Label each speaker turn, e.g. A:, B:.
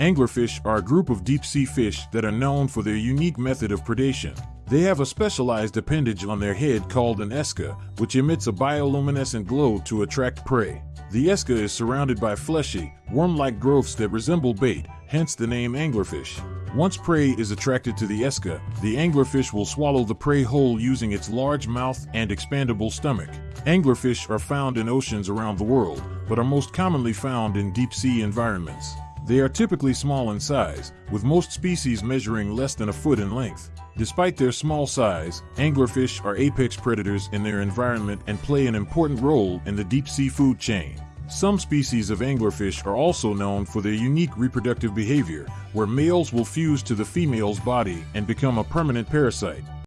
A: Anglerfish are a group of deep sea fish that are known for their unique method of predation. They have a specialized appendage on their head called an esca, which emits a bioluminescent glow to attract prey. The esca is surrounded by fleshy, worm-like growths that resemble bait, hence the name anglerfish. Once prey is attracted to the esca, the anglerfish will swallow the prey whole using its large mouth and expandable stomach. Anglerfish are found in oceans around the world, but are most commonly found in deep sea environments. They are typically small in size, with most species measuring less than a foot in length. Despite their small size, anglerfish are apex predators in their environment and play an important role in the deep sea food chain. Some species of anglerfish are also known for their unique reproductive behavior, where males will fuse to the female's body and become a permanent parasite.